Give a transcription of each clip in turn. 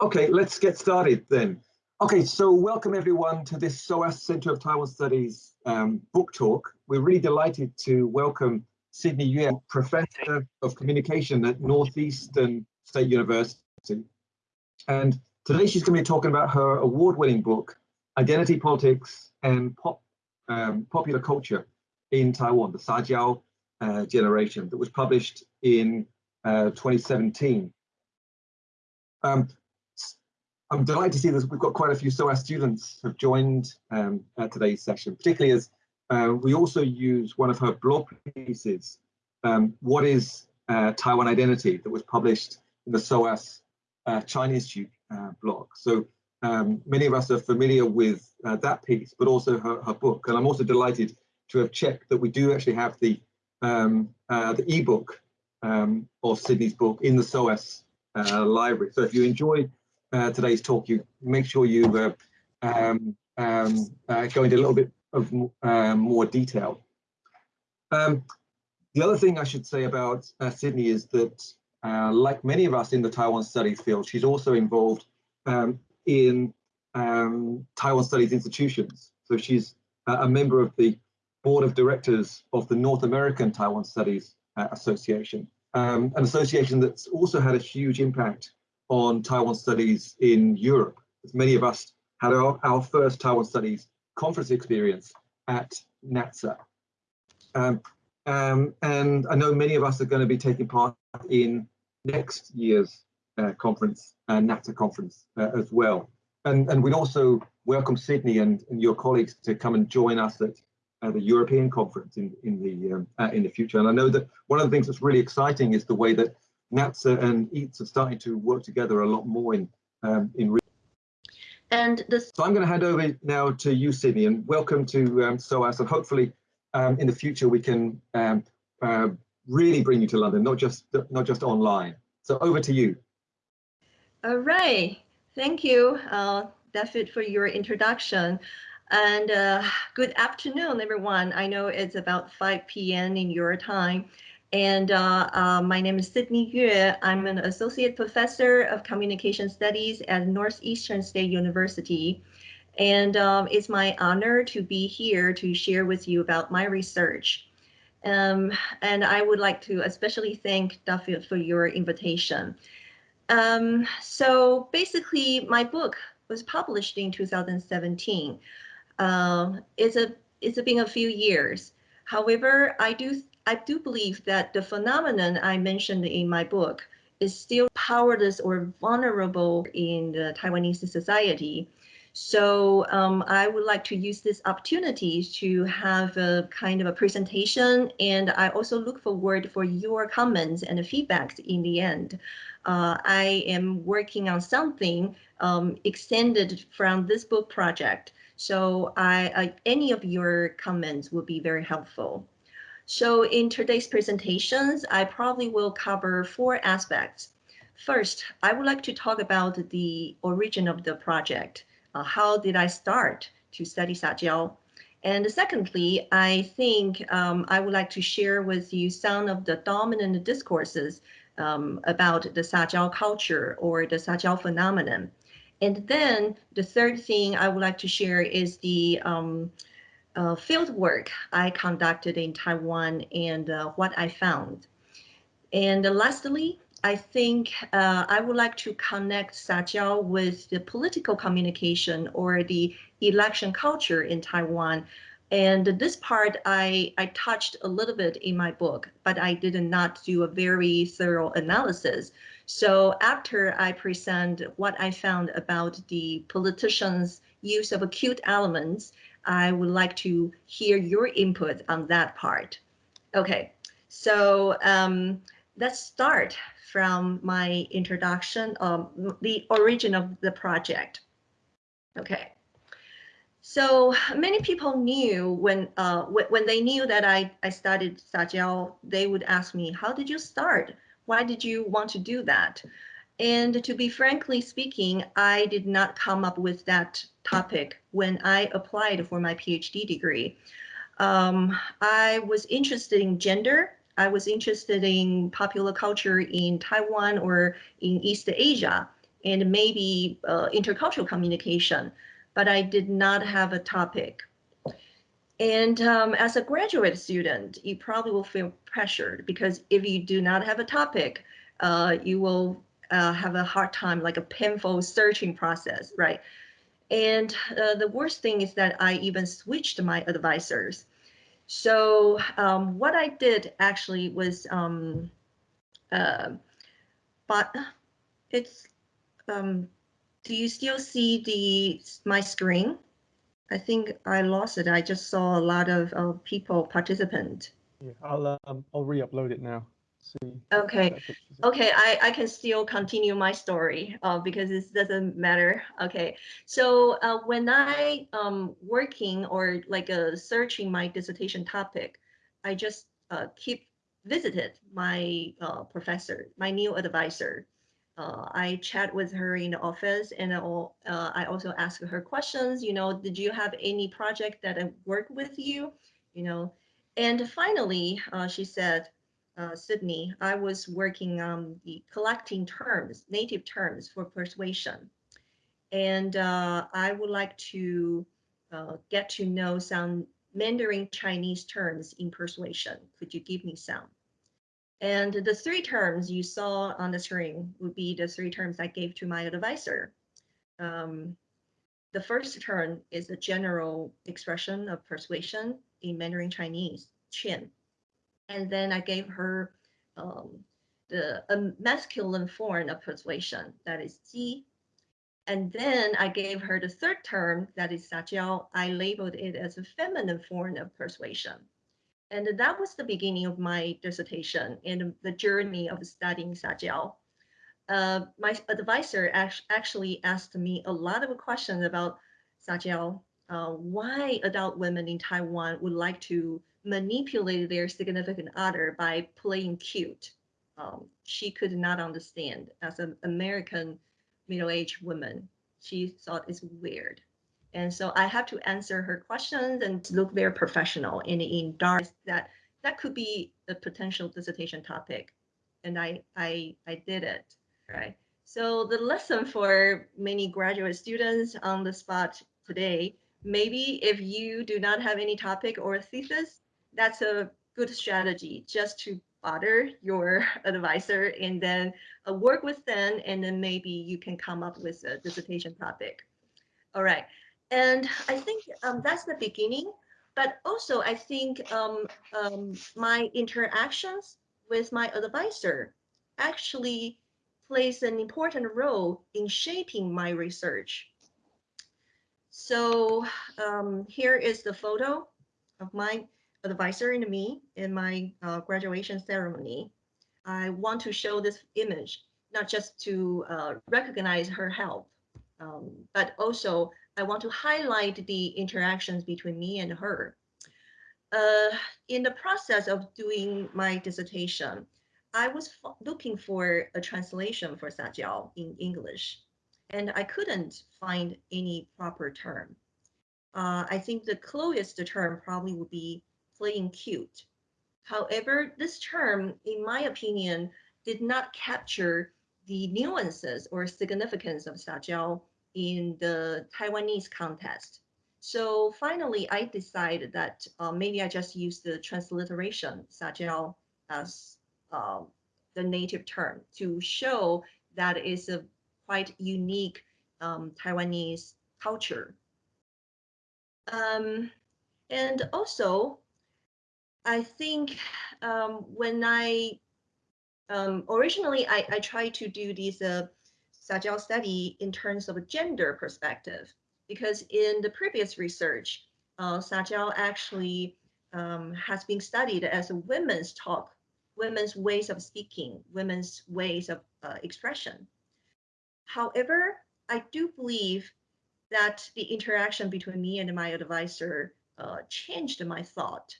Okay, let's get started then. Okay, so welcome everyone to this SOAS Center of Taiwan Studies um, book talk. We're really delighted to welcome Sydney Yue, Professor of Communication at Northeastern State University. And today she's going to be talking about her award-winning book, Identity Politics and Pop, um, Popular Culture in Taiwan, the Sajiao uh, Generation, that was published in uh, 2017. Um, I'm delighted to see that we've got quite a few SOAS students have joined um, today's session, particularly as uh, we also use one of her blog pieces, um, What is uh, Taiwan Identity, that was published in the SOAS uh, Institute uh, blog. So um, many of us are familiar with uh, that piece, but also her, her, book. And I'm also delighted to have checked that we do actually have the, um, uh, the ebook um, of Sydney's book in the SOAS library. So if you enjoy uh, today's talk, you make sure you uh, um, um, uh, go into a little bit of um, more detail. Um, the other thing I should say about uh, Sydney is that, uh, like many of us in the Taiwan studies field, she's also involved um, in um, Taiwan studies institutions. So she's a member of the board of directors of the North American Taiwan Studies Association, an association that's also had a huge impact on Taiwan studies in Europe. As many of us had our, our first Taiwan studies conference experience at NATSA. Um, um, and I know many of us are going to be taking part in next year's uh, conference, uh, NATSA conference uh, as well. And, and we'd also welcome Sydney and, and your colleagues to come and join us at uh, the European conference in, in, the, um, uh, in the future. And I know that one of the things that's really exciting is the way that NATSA and EATS are starting to work together a lot more in um, in. And this. So I'm going to hand over now to you, Sydney, and welcome to um, SOAS. And hopefully, um, in the future, we can um, uh, really bring you to London, not just not just online. So over to you. All right. Thank you, uh, David, for your introduction. And uh, good afternoon, everyone. I know it's about 5 p.m. in your time. And uh, uh, my name is Sydney Yue. I'm an associate professor of communication studies at Northeastern State University. And um, it's my honor to be here to share with you about my research. Um, and I would like to especially thank Dafydd Fell for your invitation. Um, so basically, my book was published in 2017. Uh, it's a it's been a few years. However, I do I do believe that the phenomenon I mentioned in my book is still powerless or vulnerable in the Taiwanese society. So um, I would like to use this opportunity to have a kind of a presentation and I also look forward for your comments and feedbacks in the end. Uh, I am working on something um, extended from this book project. So I, any of your comments would be very helpful. So in today's presentations, I probably will cover four aspects. First, I would like to talk about the origin of the project. Uh, how did I start to study Sajiao? And secondly, I think um, I would like to share with you some of the dominant discourses um, about the Sajiao culture or the Sajiao phenomenon. And then the third thing I would like to share is the um, uh, field work I conducted in Taiwan and uh, what I found. And lastly, I think uh, I would like to connect Sajiao with the political communication or the election culture in Taiwan. And this part I, I touched a little bit in my book, but I did not do a very thorough analysis. So after I present what I found about the politicians' use of acute elements I would like to hear your input on that part. Okay, so um, let's start from my introduction, um, the origin of the project. Okay, so many people knew when uh, when they knew that I, I studied Sajiao, they would ask me, how did you start? Why did you want to do that? And to be frankly speaking, I did not come up with that topic when I applied for my PhD degree. Um, I was interested in gender. I was interested in popular culture in Taiwan or in East Asia. and maybe uh, intercultural communication, but I did not have a topic. And um, as a graduate student, you probably will feel pressured because if you do not have a topic, uh, you will uh, have a hard time, like a painful searching process, right? And uh, the worst thing is that I even switched my advisors. So um, what I did actually was, um, uh, but it's, um, do you still see the my screen? I think I lost it. I just saw a lot of uh, people participant. Yeah, I'll um, I'll re-upload it now. See. Okay. Okay, I, I can still continue my story uh, because this doesn't matter. Okay, so uh, when I um working or like uh, searching my dissertation topic, I just uh, keep visited my uh, professor, my new advisor. Uh, I chat with her in the office and uh, I also ask her questions, you know, did you have any project that I worked with you, you know, and finally uh, she said, uh, Sydney, I was working on the collecting terms, native terms for persuasion. And uh, I would like to uh, get to know some Mandarin Chinese terms in persuasion. Could you give me some? And the three terms you saw on the screen would be the three terms I gave to my advisor. Um, the first term is a general expression of persuasion in Mandarin Chinese, Qian. And then I gave her um, the a masculine form of persuasion, that is Ji. And then I gave her the third term, that is Sajiao. I labeled it as a feminine form of persuasion. And that was the beginning of my dissertation and the journey of studying Sajiao. Uh, my advisor actually asked me a lot of questions about Sajiao, uh, why adult women in Taiwan would like to manipulate their significant other by playing cute. Um, she could not understand as an American middle-aged woman. She thought it's weird. And so I have to answer her questions and look very professional and in dark that that could be a potential dissertation topic. And I, I, I did it, right? So the lesson for many graduate students on the spot today, maybe if you do not have any topic or thesis, that's a good strategy just to bother your advisor and then uh, work with them and then maybe you can come up with a dissertation topic. All right. And I think um, that's the beginning, but also I think um, um, my interactions with my advisor actually plays an important role in shaping my research. So um, here is the photo of my advisor and me in my uh, graduation ceremony. I want to show this image, not just to uh, recognize her help, um, but also I want to highlight the interactions between me and her. Uh, in the process of doing my dissertation, I was looking for a translation for Sajiao in English, and I couldn't find any proper term. Uh, I think the closest term probably would be playing cute. However, this term, in my opinion, did not capture the nuances or significance of Sajiao in the Taiwanese context. So finally, I decided that uh, maybe I just use the transliteration Sajiao as uh, the native term to show that it's a quite unique um, Taiwanese culture. Um, and also, I think um, when I um, originally I, I tried to do this uh, Sajiao study in terms of a gender perspective, because in the previous research, uh, Sajiao actually um, has been studied as a women's talk, women's ways of speaking, women's ways of uh, expression. However, I do believe that the interaction between me and my advisor uh, changed my thought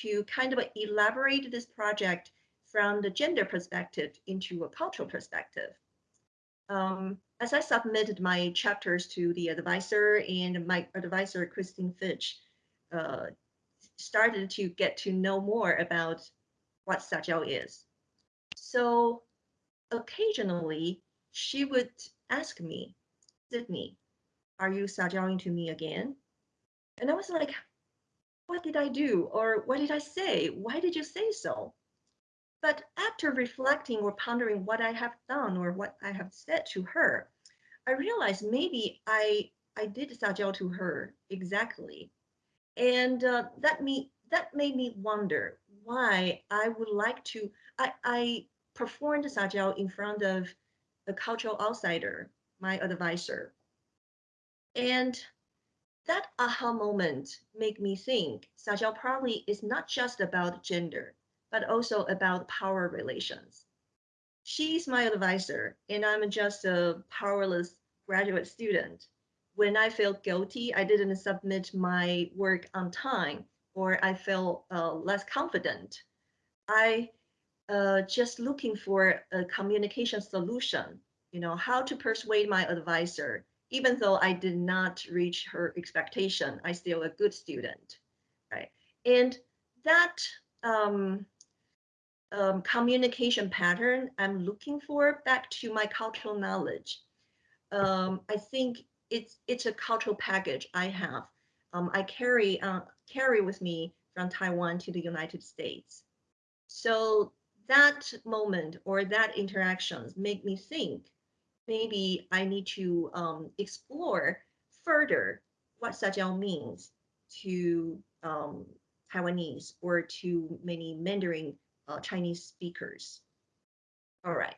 to kind of elaborate this project from the gender perspective into a cultural perspective um, as I submitted my chapters to the advisor and my advisor, Kristine Fitch, uh, started to get to know more about what Sajiao is. So occasionally she would ask me, Sydney, are you sajiaoing to me again? And I was like, what did I do? Or what did I say? Why did you say so? But after reflecting or pondering what I have done or what I have said to her, I realized maybe I I did sajiao to her exactly, and uh, that me that made me wonder why I would like to. I I performed sajiao in front of a cultural outsider, my advisor, and that aha moment made me think sajiao probably is not just about gender, but also about power relations. She's my advisor, and I'm just a powerless graduate student. When I felt guilty, I didn't submit my work on time, or I felt uh, less confident. I uh, just looking for a communication solution, you know, how to persuade my advisor. Even though I did not reach her expectation, I still a good student, right? And that um, um, communication pattern I'm looking for back to my cultural knowledge um, I think it's it's a cultural package I have. Um, I carry uh, carry with me from Taiwan to the United States. So that moment or that interactions make me think maybe I need to um, explore further what Sajiao means to um, Taiwanese or to many Mandarin uh, Chinese speakers. All right.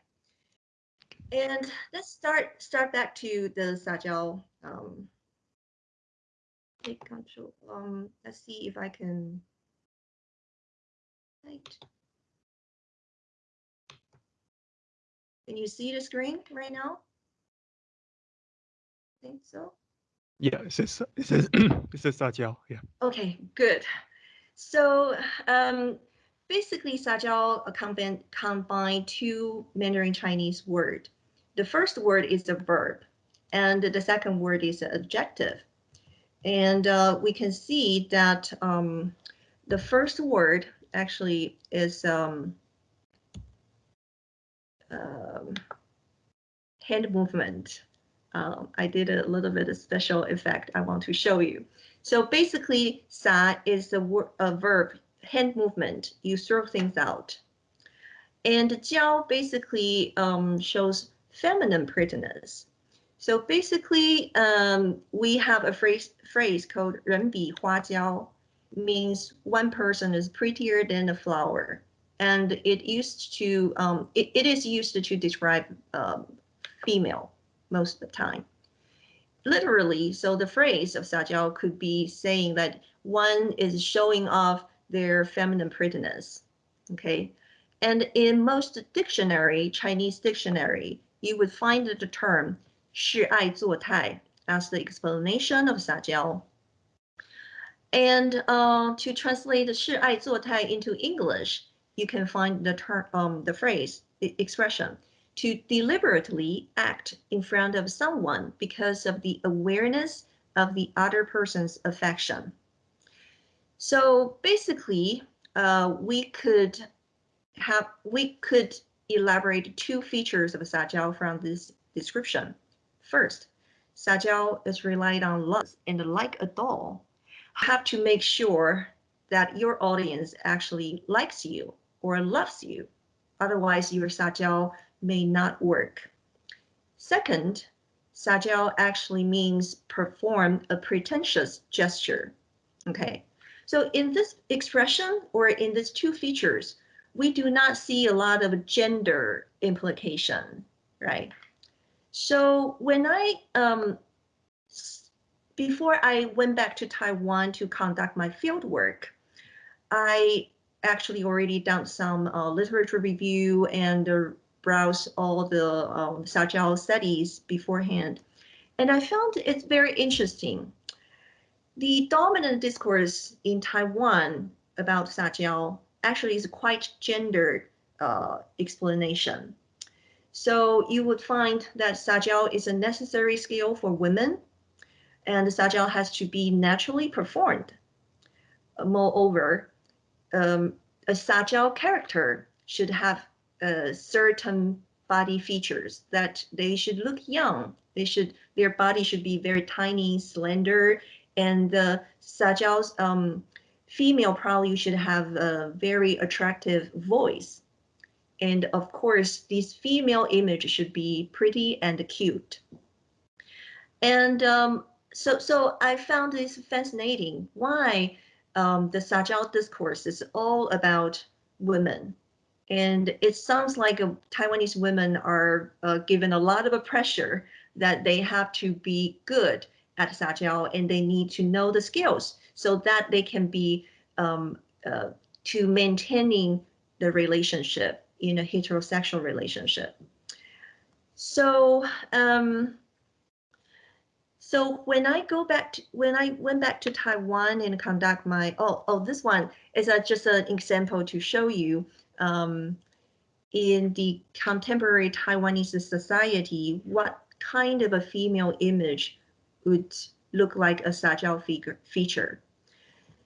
And let's start start back to the Sajiao. Um, take control. Um, let's see if I can. Right. Can you see the screen right now? I think so. Yeah, it says it says it says Sajiao. Yeah. Okay, good. So um, basically, Sajiao combine combine two Mandarin Chinese word the first word is a verb and the second word is an adjective. And uh, we can see that um, the first word actually is um, um, hand movement. Um, I did a little bit of special effect I want to show you. So basically, sa is a, a verb, hand movement. You throw things out. And jiao basically um, shows feminine prettiness. So basically, um, we have a phrase, phrase called 人比花娇, means one person is prettier than a flower. And it used to, um, it, it is used to describe um, female most of the time. Literally, so the phrase of sajiao could be saying that one is showing off their feminine prettiness. Okay. And in most dictionary, Chinese dictionary, you would find the term 示爱作态 as the explanation of sajiao. And uh, to translate 示爱作态 into English, you can find the term, um, the phrase, the expression to deliberately act in front of someone because of the awareness of the other person's affection. So basically, uh, we could have we could elaborate two features of Sajiao from this description. First, Sajiao is relied on love and like a doll. Have to make sure that your audience actually likes you or loves you. Otherwise, your Sajiao may not work. Second, Sajiao actually means perform a pretentious gesture. Okay, so in this expression or in these two features, we do not see a lot of gender implication, right? So when I, um, before I went back to Taiwan to conduct my field work, I actually already done some uh, literature review and uh, browse all the um, Sajiao studies beforehand. And I found it's very interesting. The dominant discourse in Taiwan about Sajiao actually is quite gendered uh, explanation. So you would find that Sajiao is a necessary skill for women, and Sajiao has to be naturally performed. Moreover, um, a Sajiao character should have a certain body features that they should look young. They should their body should be very tiny, slender, and the Sajiao's um, female probably should have a very attractive voice. And of course, this female image should be pretty and cute. And um, so, so I found this fascinating. Why um, the Sajiao discourse is all about women. And it sounds like uh, Taiwanese women are uh, given a lot of a pressure that they have to be good at Sajiao and they need to know the skills so that they can be um, uh, to maintaining the relationship in a heterosexual relationship. So, um, so when I go back to, when I went back to Taiwan and conduct my, oh, oh, this one is a, just an example to show you um, in the contemporary Taiwanese society, what kind of a female image would look like a Sajiao figure, feature.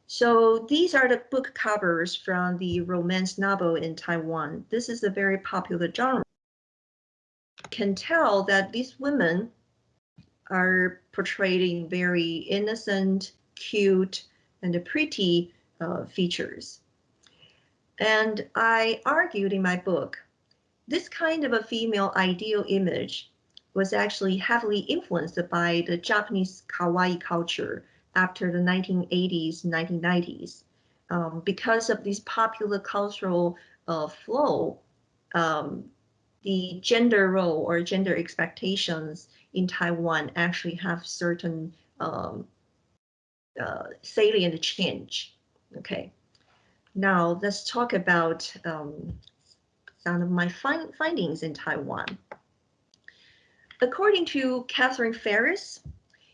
So these are the book covers from the romance novel in Taiwan. This is a very popular genre. Can tell that these women are portrayed in very innocent, cute, and pretty uh, features. And I argued in my book, this kind of a female ideal image was actually heavily influenced by the Japanese kawaii culture after the 1980s, 1990s. Um, because of this popular cultural uh, flow, um, the gender role or gender expectations in Taiwan actually have certain um, uh, salient change. Okay, now let's talk about um, some of my find findings in Taiwan. According to Catherine Farris,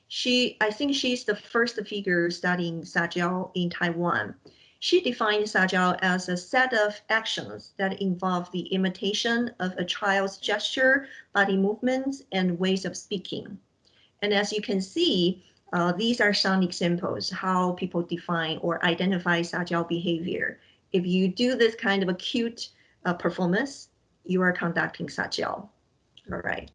she, I think she's the first figure studying Sajiao in Taiwan. She defined Sajiao as a set of actions that involve the imitation of a child's gesture, body movements, and ways of speaking. And as you can see, uh, these are some examples how people define or identify Sajiao behavior. If you do this kind of acute uh, performance, you are conducting Sajiao. All right.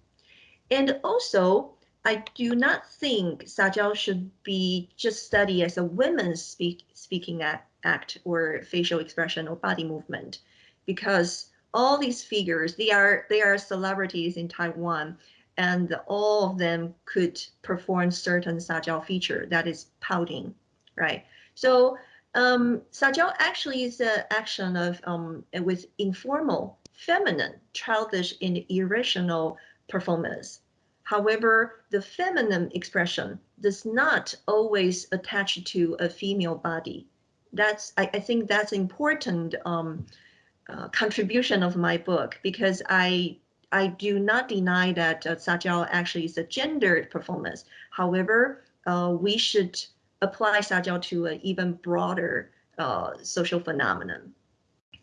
And also, I do not think Sajiao should be just studied as a women's speak, speaking act, act or facial expression or body movement, because all these figures, they are they are celebrities in Taiwan, and all of them could perform certain Sajiao feature that is pouting, right? So um, actually is an action of um, with informal, feminine, childish, and irrational performance However, the feminine expression does not always attach to a female body. That's I, I think that's important um, uh, contribution of my book because I I do not deny that uh, Sajiao actually is a gendered performance. However, uh, we should apply Sajiao to an even broader uh, social phenomenon.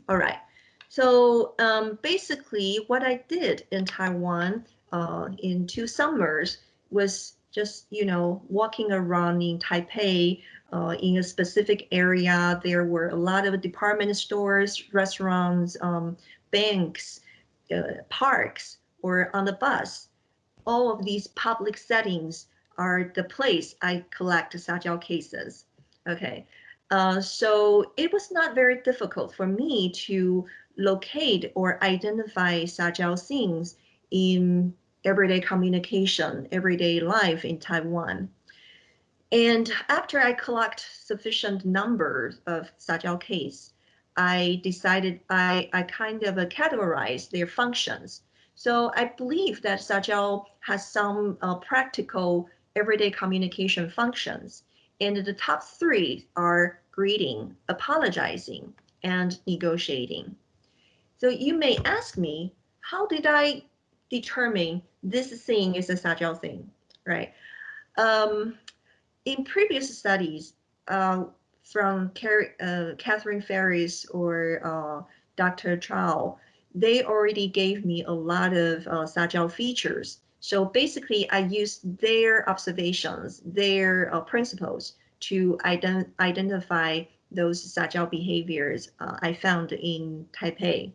All right. So um, basically what I did in Taiwan uh, in two summers was just, you know, walking around in Taipei uh, in a specific area. There were a lot of department stores, restaurants, um, banks, parks, or on the bus. All of these public settings are the place I collect Sajiao cases. Okay, uh, so it was not very difficult for me to locate or identify Sajiao scenes in everyday communication, everyday life in Taiwan. And after I collect sufficient numbers of Sajiao case, I decided I, I kind of uh, categorize their functions. So I believe that Sajiao has some uh, practical everyday communication functions. And the top three are greeting, apologizing, and negotiating. So you may ask me, how did I determine this thing is a Sajiao thing, right? Um, in previous studies uh, from uh, Catherine Farris or uh, Dr. Chow, they already gave me a lot of uh, Sajiao features. So basically, I used their observations, their uh, principles to ident identify those Sajiao behaviors uh, I found in Taipei.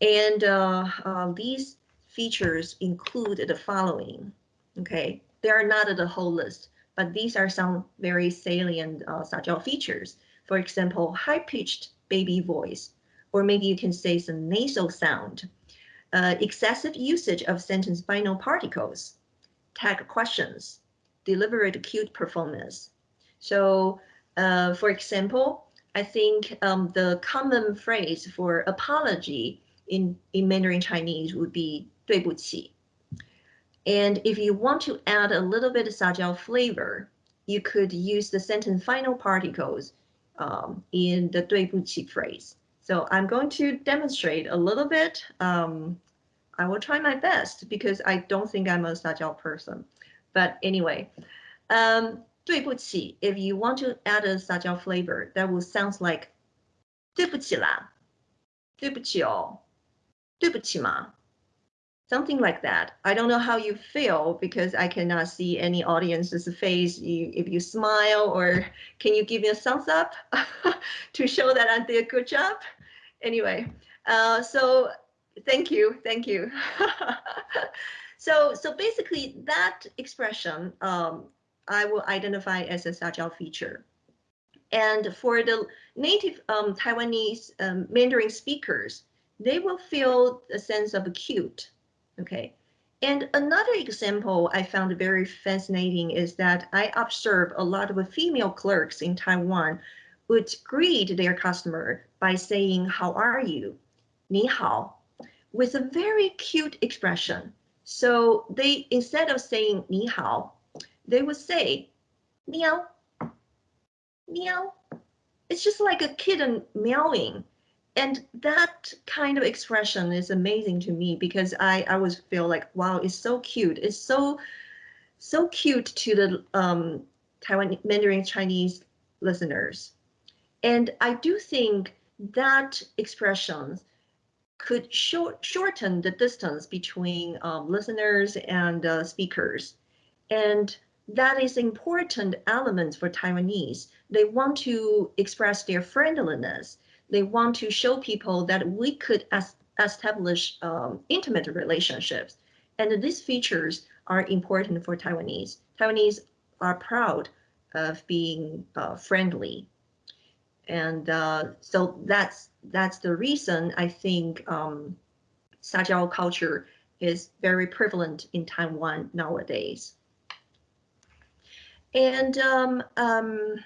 And uh, uh, these features include the following. Okay, they are not the whole list, but these are some very salient uh, Sajiao features. For example, high-pitched baby voice, or maybe you can say some nasal sound, uh, excessive usage of sentence final particles, tag questions, deliberate cute performance. So, uh, for example, I think um, the common phrase for apology in, in Mandarin Chinese would be 对不起. And if you want to add a little bit of sajiao flavor, you could use the sentence final particles um, in the 对不起 phrase. So I'm going to demonstrate a little bit. Um, I will try my best because I don't think I'm a sajiao person. But anyway, um, 对不起, if you want to add a sajiao flavor, that will sound like 对不起啦,对不起哦,对不起嘛, something like that. I don't know how you feel because I cannot see any audience's face. You, if you smile or can you give me a thumbs up to show that I did a good job? Anyway, uh, so thank you, thank you. so, so basically that expression um, I will identify as a Sajiao feature. And for the native um, Taiwanese um, Mandarin speakers, they will feel a sense of cute Okay. And another example I found very fascinating is that I observed a lot of female clerks in Taiwan would greet their customer by saying, how are you? Ni hao, with a very cute expression. So they, instead of saying ni hao, they would say, meow, meow. It's just like a kitten meowing and that kind of expression is amazing to me because I, I always feel like, wow, it's so cute. It's so, so cute to the um, Taiwan Mandarin Chinese listeners. And I do think that expression could short, shorten the distance between um, listeners and uh, speakers. And that is important element for Taiwanese. They want to express their friendliness they want to show people that we could establish um, intimate relationships. And these features are important for Taiwanese. Taiwanese are proud of being uh, friendly. And uh, so that's that's the reason I think um, Sajiao culture is very prevalent in Taiwan nowadays. And um, um,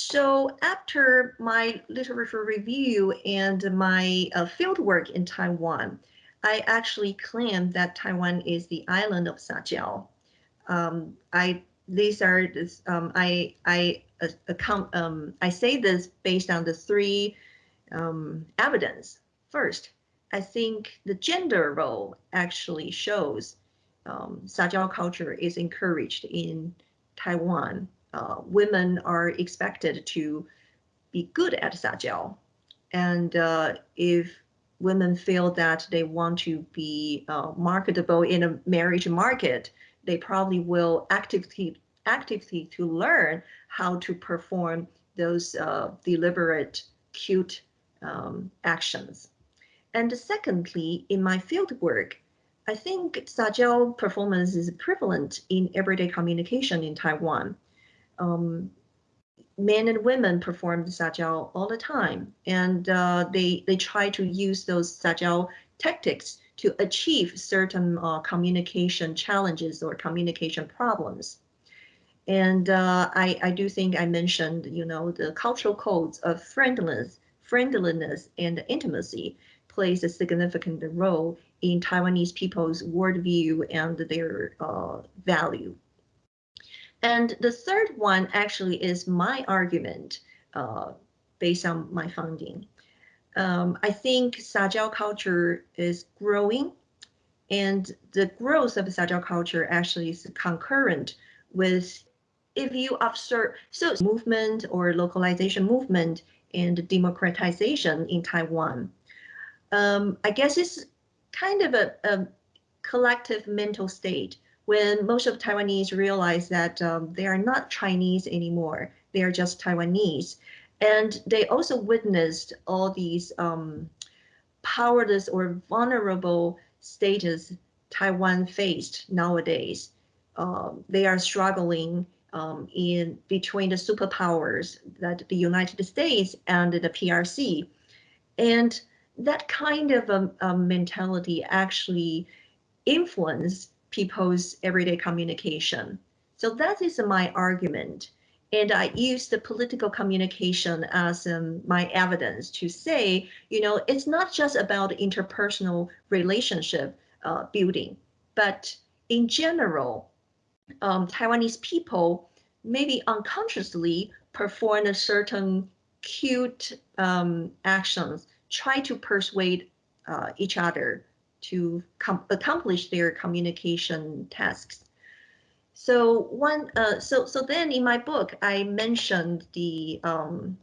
so after my literature review and my uh, fieldwork in Taiwan, I actually claim that Taiwan is the island of Sajiao. Um, I these are this, um, I I uh, account um, I say this based on the three um, evidence. First, I think the gender role actually shows um, Sajiao culture is encouraged in Taiwan uh, women are expected to be good at Sajiao. And uh, if women feel that they want to be uh, marketable in a marriage market, they probably will actively actively to learn how to perform those uh, deliberate, cute um, actions. And secondly, in my field work, I think Sajiao performance is prevalent in everyday communication in Taiwan um, men and women perform the Sajiao all the time, and uh, they they try to use those Sajiao tactics to achieve certain uh, communication challenges or communication problems. And uh, I, I do think I mentioned, you know, the cultural codes of friendliness, friendliness and intimacy plays a significant role in Taiwanese people's worldview and their uh, value. And the third one actually is my argument uh, based on my finding. Um, I think Sajiao culture is growing and the growth of Sajiao culture actually is concurrent with if you observe so movement or localization movement and democratization in Taiwan. Um, I guess it's kind of a, a collective mental state when most of Taiwanese realize that um, they are not Chinese anymore, they are just Taiwanese. And they also witnessed all these um, powerless or vulnerable status Taiwan faced nowadays. Uh, they are struggling um, in between the superpowers that the United States and the PRC. And that kind of a, a mentality actually influence people's everyday communication. So that is my argument. And I use the political communication as um, my evidence to say, you know, it's not just about interpersonal relationship uh, building, but in general, um, Taiwanese people maybe unconsciously perform a certain cute um, actions, try to persuade uh, each other to accomplish their communication tasks. So one, uh, so so then in my book, I mentioned the um,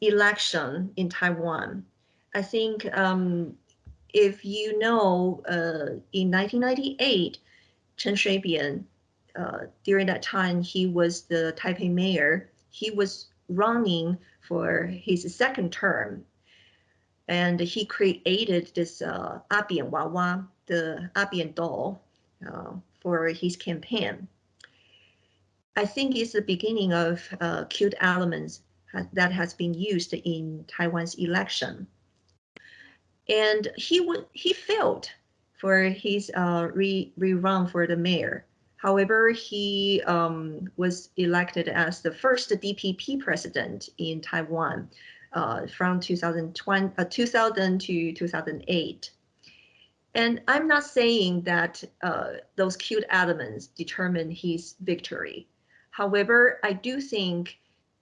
election in Taiwan. I think um, if you know, uh, in 1998, Chen Shui-bian, uh, during that time, he was the Taipei mayor. He was running for his second term and he created this uh, Abian Wawa, the Abian doll, uh, for his campaign. I think it's the beginning of uh, cute elements that has been used in Taiwan's election. And he he failed for his uh, re rerun for the mayor. However, he um, was elected as the first DPP president in Taiwan uh, from 2020, uh, 2000 to 2008. And I'm not saying that uh, those cute elements determine his victory. However, I do think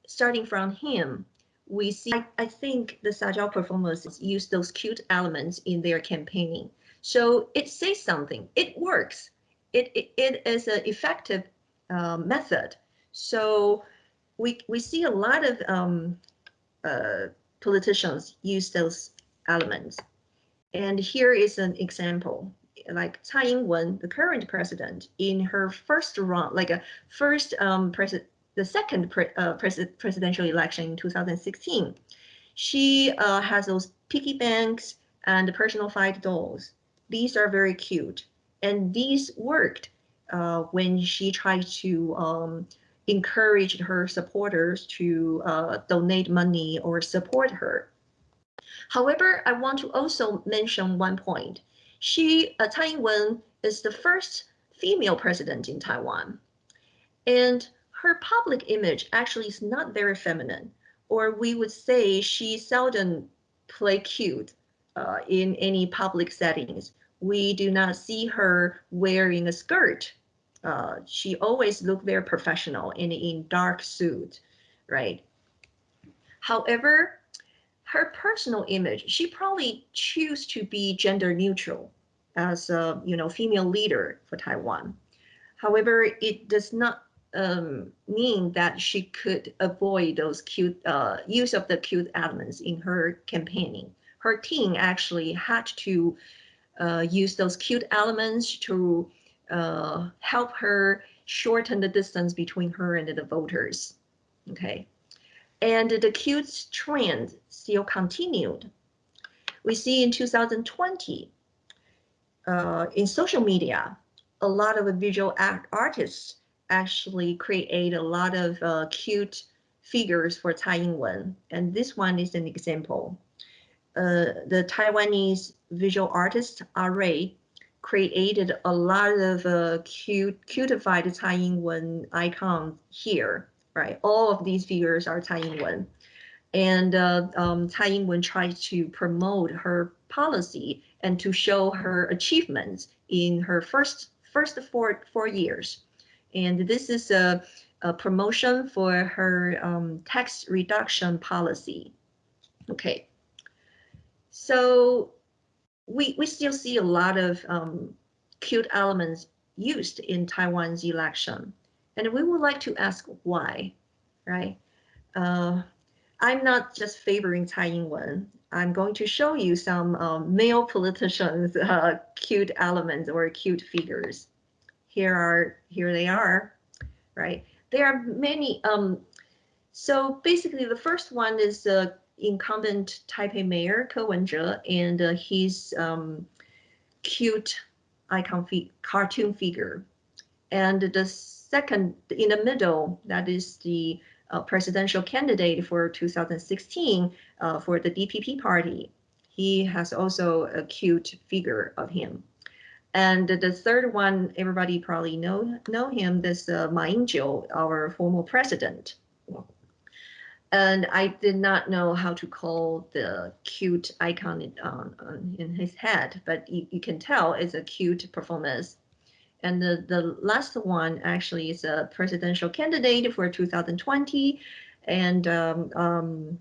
starting from him, we see, I, I think the Sajiao performers use those cute elements in their campaigning. So it says something, it works. It, it, it is an effective uh, method. So we, we see a lot of um, uh, politicians use those elements. And here is an example, like Tsai Ing-wen, the current president, in her first run, like a first um, president, the second pre uh, pres presidential election in 2016, she uh, has those piggy banks and personified dolls. These are very cute, and these worked uh, when she tried to um, encouraged her supporters to uh, donate money or support her. However, I want to also mention one point. She, uh, Tsai Ing-wen, is the first female president in Taiwan. And her public image actually is not very feminine, or we would say she seldom play cute uh, in any public settings. We do not see her wearing a skirt uh, she always looked very professional and in dark suit, right? However, her personal image, she probably choose to be gender neutral as a you know female leader for Taiwan. However, it does not um, mean that she could avoid those cute uh, use of the cute elements in her campaigning. Her team actually had to uh, use those cute elements to uh, help her shorten the distance between her and the voters. Okay, and the cute trend still continued. We see in 2020, uh, in social media, a lot of visual art artists actually create a lot of uh, cute figures for Tsai Ing-wen, and this one is an example. Uh, the Taiwanese visual artist Ray created a lot of uh, cute, cutified Tsai Ing-wen icons here, right? All of these figures are Tsai Ing-wen. And uh, um, Tsai Ing-wen tried to promote her policy and to show her achievements in her first first four four years. And this is a, a promotion for her um, tax reduction policy. Okay. So we, we still see a lot of um, cute elements used in Taiwan's election. And we would like to ask why, right? Uh, I'm not just favoring Tsai Ing-wen. I'm going to show you some um, male politicians' uh, cute elements or cute figures. Here are here they are, right? There are many. Um, so basically, the first one is uh, incumbent Taipei mayor Ko Wen-je and uh, his um, cute icon fi cartoon figure. And the second, in the middle, that is the uh, presidential candidate for 2016 uh, for the DPP party. He has also a cute figure of him. And the third one, everybody probably know know him. This uh, Ma Ying-jeou, our former president. And I did not know how to call the cute icon in, um, in his head, but you, you can tell it's a cute performance. And the, the last one actually is a presidential candidate for 2020. And um, um,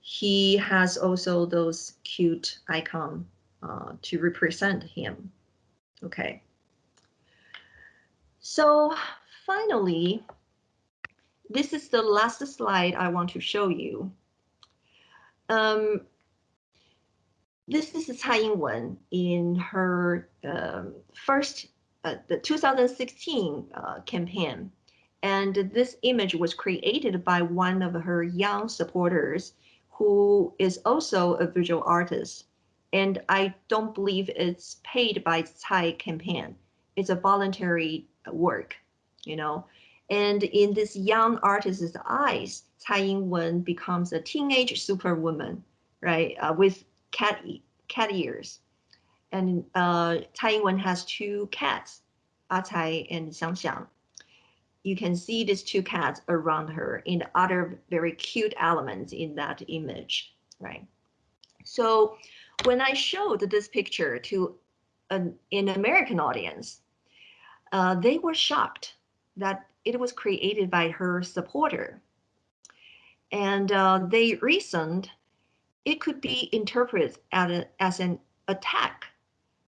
he has also those cute icon uh, to represent him. Okay. So finally, this is the last slide I want to show you. Um, this is Tsai Ing-wen in her um, first, uh, the 2016 uh, campaign. And this image was created by one of her young supporters who is also a visual artist. And I don't believe it's paid by Tsai campaign. It's a voluntary work, you know. And in this young artist's eyes, Tsai Ing-wen becomes a teenage superwoman, right, uh, with cat, cat ears. And uh, Tsai Ing-wen has two cats, A Cai and Xiang Xiang. You can see these two cats around her in the other very cute elements in that image, right? So when I showed this picture to an, an American audience, uh, they were shocked that it was created by her supporter. And uh, they reasoned it could be interpreted as, a, as an attack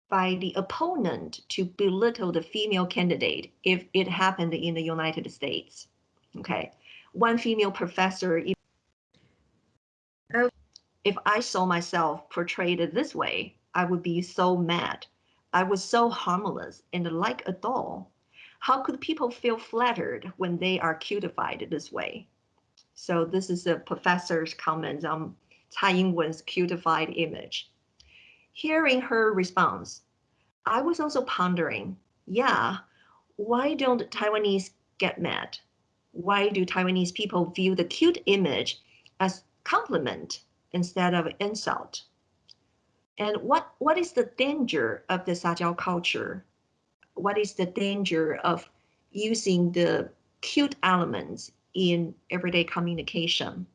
by the opponent to belittle the female candidate if it happened in the United States. Okay, one female professor, if I saw myself portrayed this way, I would be so mad. I was so harmless and like a doll. How could people feel flattered when they are cutified this way? So this is a professor's comment on Tsai Ing-wen's cutified image. Hearing her response, I was also pondering, yeah, why don't Taiwanese get mad? Why do Taiwanese people view the cute image as compliment instead of insult? And what, what is the danger of the Sajiao culture what is the danger of using the cute elements in everyday communication.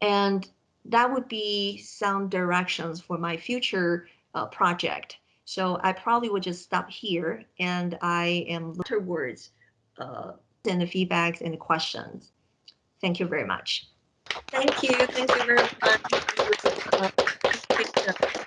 And that would be some directions for my future uh, project. So I probably would just stop here and I am towards uh, send the feedbacks and the questions. Thank you very much. Thank you. Thank you very much.